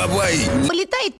Бабай! Полетает